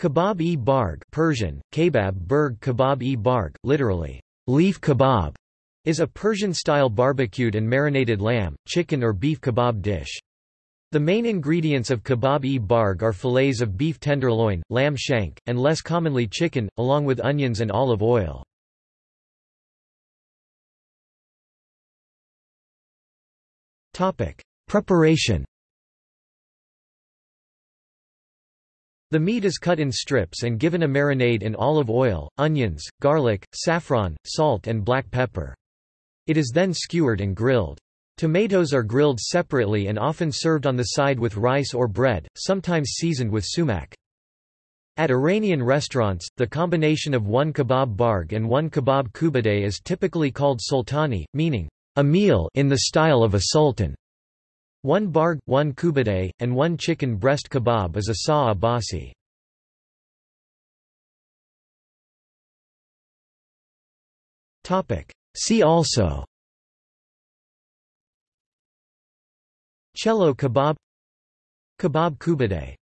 Kebab-e-barg Persian, kebab berg kebab-e-barg, literally, leaf kebab, is a Persian-style barbecued and marinated lamb, chicken or beef kebab dish. The main ingredients of kebab-e-barg are fillets of beef tenderloin, lamb shank, and less commonly chicken, along with onions and olive oil. Preparation The meat is cut in strips and given a marinade in olive oil, onions, garlic, saffron, salt and black pepper. It is then skewered and grilled. Tomatoes are grilled separately and often served on the side with rice or bread, sometimes seasoned with sumac. At Iranian restaurants, the combination of one kebab barg and one kebab koobideh is typically called sultani, meaning, a meal in the style of a sultan. One barg, one koobideh, and one chicken breast kebab is a Shah Abbasi. See also. Chelow kebab. Kebab koobideh